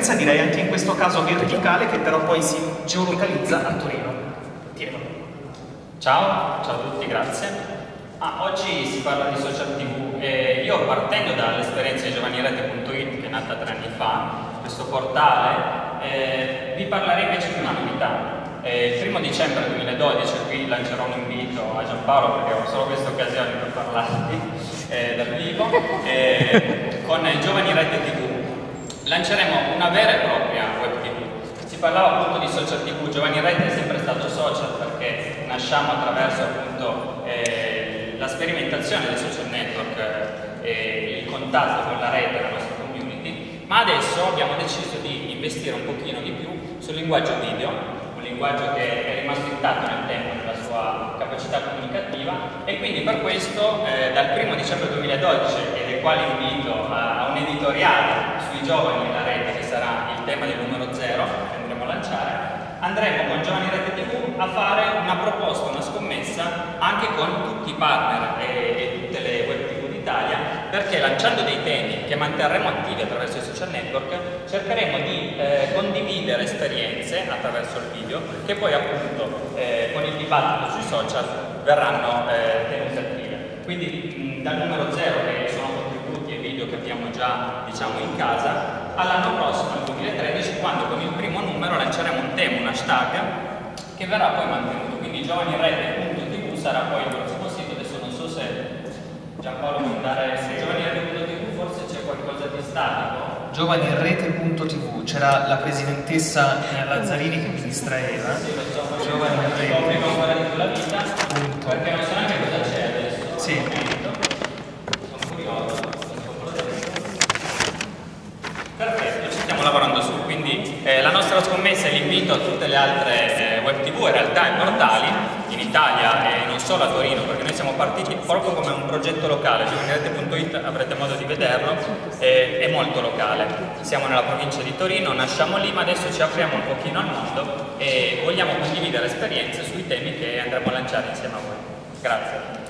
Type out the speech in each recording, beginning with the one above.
presenza, direi anche in questo caso verticale, che però poi si geolocalizza a Torino. Tieno. Ciao, ciao a tutti, grazie. Ah, oggi si parla di social tv e io partendo dall'esperienza di giovanirete.it che è nata tre anni fa, questo portale, eh, vi parlerei invece di una novità. Eh, il primo dicembre 2012, qui lancerò un invito a Giampaolo perché ho solo questa occasione per parlarvi eh, dal vivo, eh, con Giovani Rete TV lanceremo una vera e propria web TV. Si parlava appunto di social TV, Giovani Rete è sempre stato social perché nasciamo attraverso appunto eh, la sperimentazione dei social network eh, e il contatto con la rete, la nostra community, ma adesso abbiamo deciso di investire un pochino di più sul linguaggio video linguaggio che è rimasto intatto nel tempo nella sua capacità comunicativa. E quindi per questo eh, dal 1 dicembre 2012 e del quale invito a, a un editoriale giovani nella rete che sarà il tema del numero 0 che andremo a lanciare andremo con Giovani Rete TV a fare una proposta, una scommessa anche con tutti i partner e, e tutte le web TV d'Italia perché lanciando dei temi che manterremo attivi attraverso i social network cercheremo di eh, condividere esperienze attraverso il video che poi appunto eh, con il dibattito sui social verranno eh, tenute attive. Quindi mh, dal numero 0 che sono contributi e video che abbiamo già diciamo in casa all'anno prossimo, nel 2013, quando con il primo numero lanceremo un tema, un hashtag che verrà poi mantenuto. Quindi giovanirete.tv sarà poi il prossimo sito, adesso non so se Giampaolo può andare su giovanirete.tv, forse c'è qualcosa di statico. Giovanirete.tv, c'era la presidentessa Lazzarini che mi distraeva. Sì, lo so, Giovanirete. Prima ancora di la vita, perché non so neanche cosa c'è adesso. Sì. Sono curioso. Perfetto, ci stiamo lavorando su, quindi eh, la nostra scommessa è l'invito a tutte le altre eh, web tv in realtà e portali in Italia e non solo a Torino perché noi siamo partiti proprio come un progetto locale, giovanirete.it avrete modo di vederlo, eh, è molto locale, siamo nella provincia di Torino, nasciamo lì ma adesso ci apriamo un pochino al mondo e vogliamo condividere esperienze sui temi che andremo a lanciare insieme a voi. Grazie.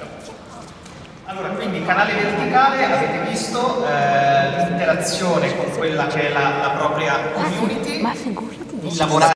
Allora, quindi canale verticale, avete visto eh, l'interazione con quella che è la, la propria community, lavorare